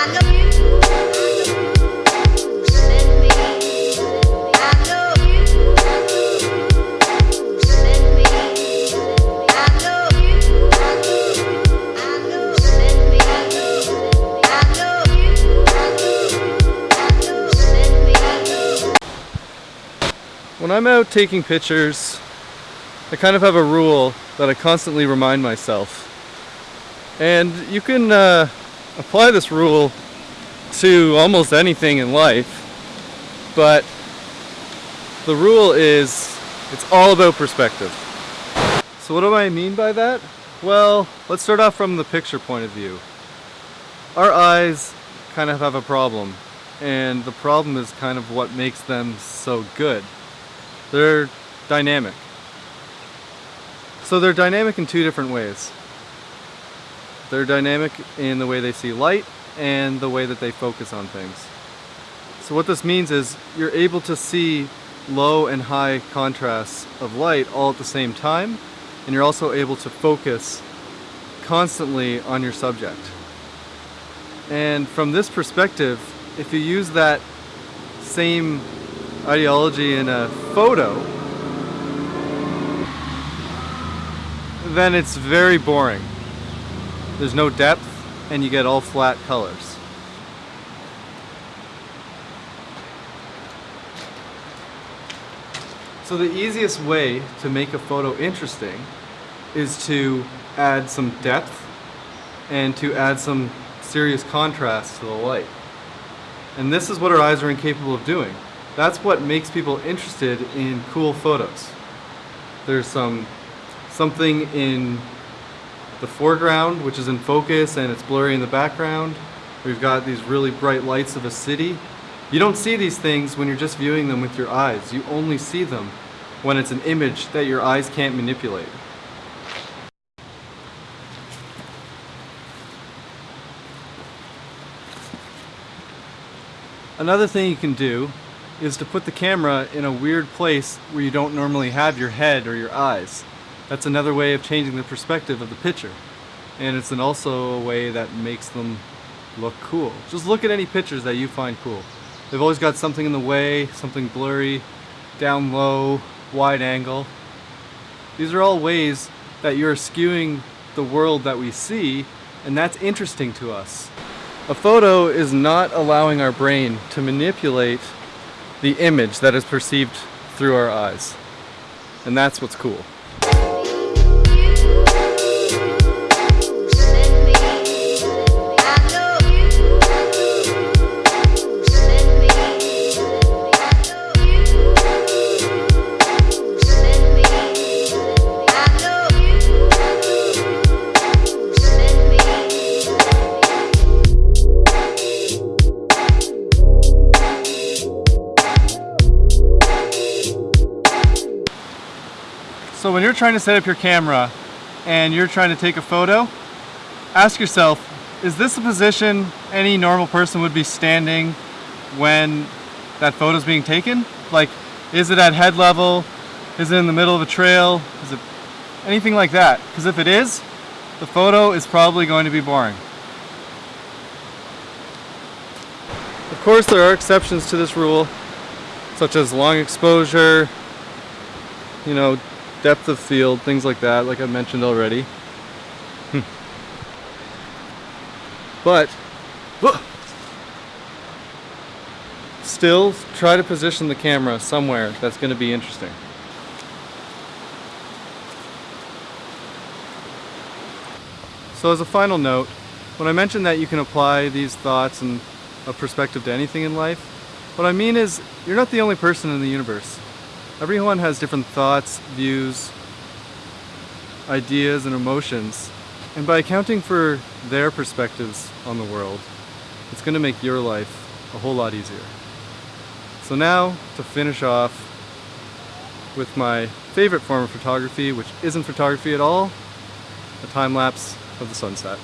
When I'm out taking pictures, I kind of have a rule that I constantly remind myself. And you can uh, apply this rule to almost anything in life, but the rule is it's all about perspective. So what do I mean by that? Well, let's start off from the picture point of view. Our eyes kind of have a problem, and the problem is kind of what makes them so good. They're dynamic. So they're dynamic in two different ways. They're dynamic in the way they see light and the way that they focus on things. So what this means is you're able to see low and high contrasts of light all at the same time and you're also able to focus constantly on your subject. And from this perspective, if you use that same ideology in a photo, then it's very boring. There's no depth and you get all flat colors. So the easiest way to make a photo interesting is to add some depth and to add some serious contrast to the light. And this is what our eyes are incapable of doing. That's what makes people interested in cool photos. There's some something in the foreground which is in focus and it's blurry in the background. We've got these really bright lights of a city. You don't see these things when you're just viewing them with your eyes. You only see them when it's an image that your eyes can't manipulate. Another thing you can do is to put the camera in a weird place where you don't normally have your head or your eyes. That's another way of changing the perspective of the picture. And it's an also a way that makes them look cool. Just look at any pictures that you find cool. They've always got something in the way, something blurry, down low, wide angle. These are all ways that you're skewing the world that we see and that's interesting to us. A photo is not allowing our brain to manipulate the image that is perceived through our eyes. And that's what's cool. So when you're trying to set up your camera and you're trying to take a photo, ask yourself, is this a position any normal person would be standing when that photo is being taken? Like, is it at head level? Is it in the middle of a trail? Is it anything like that? Because if it is, the photo is probably going to be boring. Of course, there are exceptions to this rule, such as long exposure, you know, depth of field, things like that, like I mentioned already. Hmm. but, still try to position the camera somewhere that's going to be interesting. So as a final note, when I mentioned that you can apply these thoughts and a perspective to anything in life, what I mean is you're not the only person in the universe. Everyone has different thoughts, views, ideas, and emotions. And by accounting for their perspectives on the world, it's going to make your life a whole lot easier. So now, to finish off with my favorite form of photography, which isn't photography at all, a time lapse of the sunset.